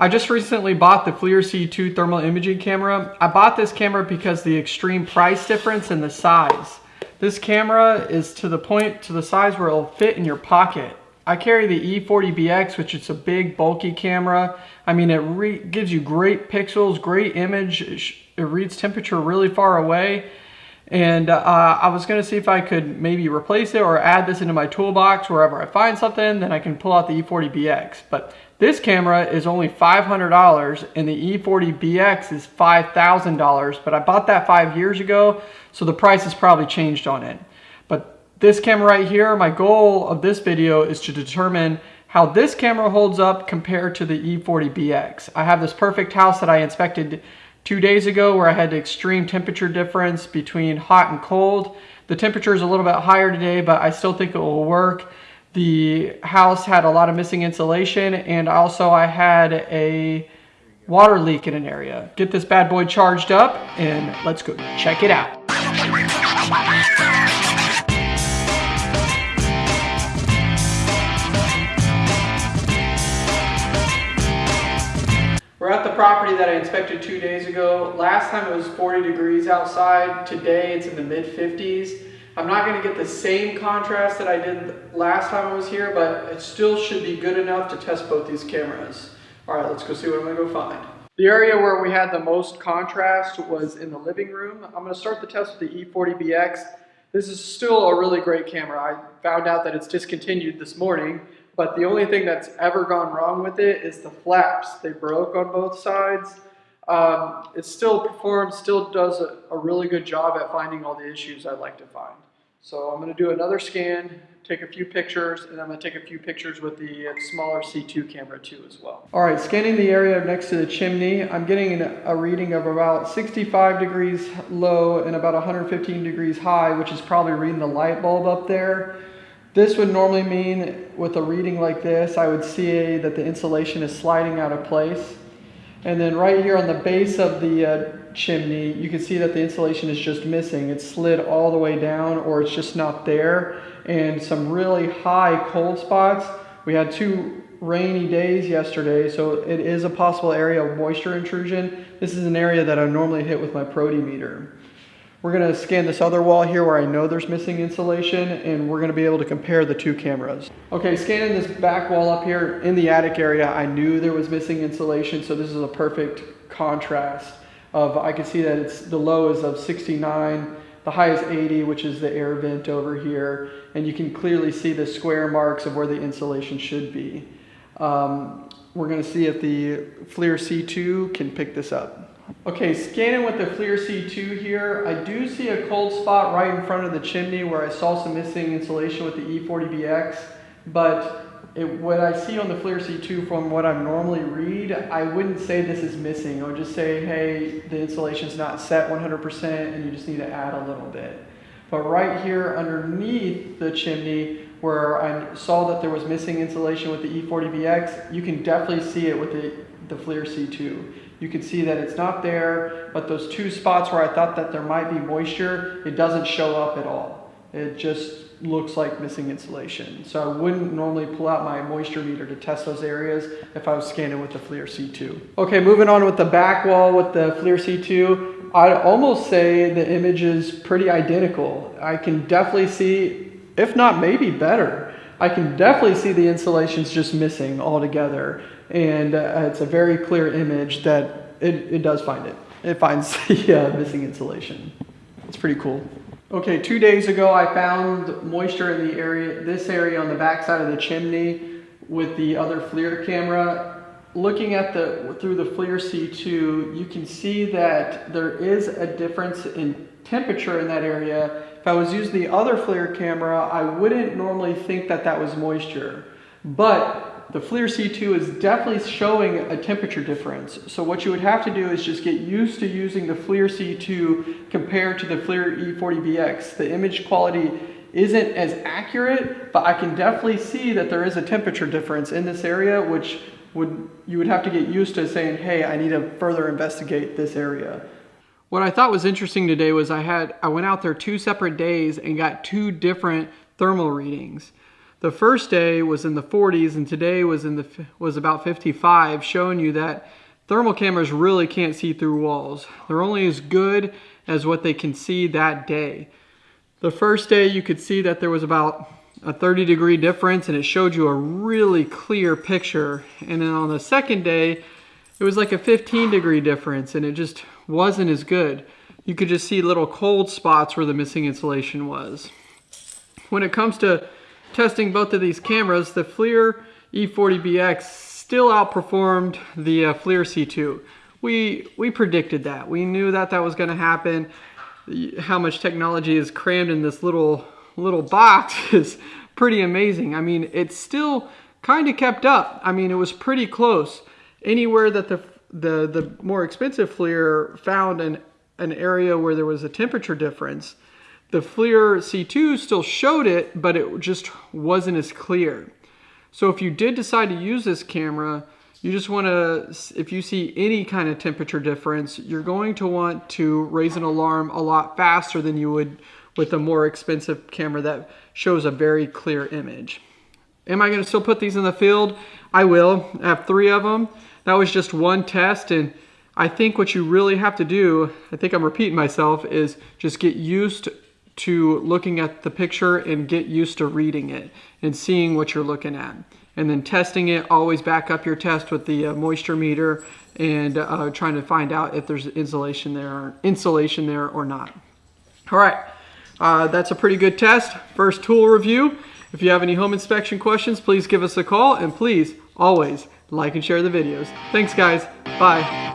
I just recently bought the FLIR C2 thermal imaging camera. I bought this camera because the extreme price difference and the size. This camera is to the point, to the size where it'll fit in your pocket. I carry the E40BX, which is a big bulky camera. I mean, it gives you great pixels, great image. It reads temperature really far away. And uh, I was gonna see if I could maybe replace it or add this into my toolbox wherever I find something, then I can pull out the E40BX. But this camera is only $500 and the E40BX is $5,000, but I bought that five years ago, so the price has probably changed on it. But this camera right here, my goal of this video is to determine how this camera holds up compared to the E40BX. I have this perfect house that I inspected two days ago where I had the extreme temperature difference between hot and cold. The temperature is a little bit higher today, but I still think it will work. The house had a lot of missing insulation and also I had a water leak in an area. Get this bad boy charged up and let's go check it out. Property that I inspected two days ago. Last time it was 40 degrees outside. Today it's in the mid 50s. I'm not going to get the same contrast that I did last time I was here, but it still should be good enough to test both these cameras. All right, let's go see what I'm to go find. The area where we had the most contrast was in the living room. I'm going to start the test with the E40BX. This is still a really great camera. I found out that it's discontinued this morning, but the only thing that's ever gone wrong with it is the flaps. They broke on both sides. Um, it still performs, still does a, a really good job at finding all the issues I'd like to find. So I'm going to do another scan, take a few pictures, and I'm going to take a few pictures with the smaller C2 camera too as well. All right, scanning the area next to the chimney, I'm getting a reading of about 65 degrees low and about 115 degrees high, which is probably reading the light bulb up there. This would normally mean with a reading like this, I would see that the insulation is sliding out of place. And then right here on the base of the uh, chimney, you can see that the insulation is just missing. It's slid all the way down or it's just not there. And some really high cold spots. We had two rainy days yesterday, so it is a possible area of moisture intrusion. This is an area that I normally hit with my Protimeter. We're gonna scan this other wall here where I know there's missing insulation and we're gonna be able to compare the two cameras. Okay, scanning this back wall up here in the attic area, I knew there was missing insulation, so this is a perfect contrast of, I can see that it's the low is of 69, the high is 80, which is the air vent over here, and you can clearly see the square marks of where the insulation should be. Um, we're gonna see if the FLIR C2 can pick this up. Okay, scanning with the FLIR C2 here, I do see a cold spot right in front of the chimney where I saw some missing insulation with the E40BX, but it, what I see on the FLIR C2 from what I normally read, I wouldn't say this is missing. I would just say, hey, the insulation's not set 100% and you just need to add a little bit. But right here underneath the chimney, where I saw that there was missing insulation with the E40BX, you can definitely see it with the, the FLIR C2 you can see that it's not there, but those two spots where I thought that there might be moisture, it doesn't show up at all. It just looks like missing insulation. So I wouldn't normally pull out my moisture meter to test those areas if I was scanning with the FLIR C2. Okay, moving on with the back wall with the FLIR C2, I'd almost say the image is pretty identical. I can definitely see, if not maybe better, I can definitely see the insulation's just missing altogether and uh, it's a very clear image that it, it does find it. It finds the uh, missing insulation. It's pretty cool. Okay, two days ago I found moisture in the area, this area on the back side of the chimney with the other FLIR camera. Looking at the through the FLIR C2, you can see that there is a difference in temperature in that area. If I was using the other FLIR camera, I wouldn't normally think that that was moisture. But the FLIR C2 is definitely showing a temperature difference. So what you would have to do is just get used to using the FLIR C2 compared to the FLIR E40BX. The image quality isn't as accurate, but I can definitely see that there is a temperature difference in this area, which would you would have to get used to saying, hey, I need to further investigate this area. What I thought was interesting today was I had I went out there two separate days and got two different thermal readings. the first day was in the 40s and today was in the was about 55 showing you that thermal cameras really can't see through walls. They're only as good as what they can see that day. The first day you could see that there was about a 30 degree difference and it showed you a really clear picture. And then on the second day it was like a 15 degree difference and it just wasn't as good you could just see little cold spots where the missing insulation was when it comes to testing both of these cameras, the FLIR E40BX still outperformed the uh, FLIR C2. We, we predicted that. We knew that that was going to happen. How much technology is crammed in this little, little box is pretty amazing. I mean, it still kind of kept up. I mean, it was pretty close. Anywhere that the, the, the more expensive FLIR found an, an area where there was a temperature difference, the FLIR C2 still showed it, but it just wasn't as clear. So if you did decide to use this camera, you just want to, if you see any kind of temperature difference, you're going to want to raise an alarm a lot faster than you would with a more expensive camera that shows a very clear image. Am I going to still put these in the field? I will. I have three of them. That was just one test and I think what you really have to do, I think I'm repeating myself, is just get used to looking at the picture and get used to reading it and seeing what you're looking at. And then testing it, always back up your test with the uh, moisture meter and uh, trying to find out if there's insulation there or insulation there or not. All right, uh, that's a pretty good test. First tool review. If you have any home inspection questions, please give us a call and please always like and share the videos. Thanks guys, bye.